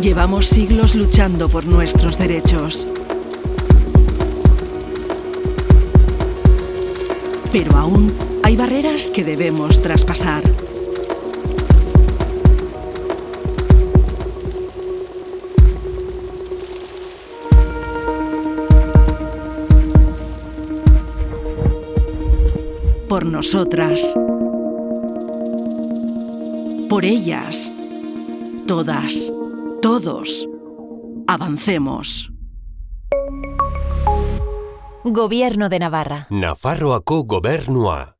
Llevamos siglos luchando por nuestros derechos. Pero aún hay barreras que debemos traspasar. Por nosotras. Por ellas. Todas. Todos. Avancemos. Gobierno de Navarra. Nafarroako gobernua.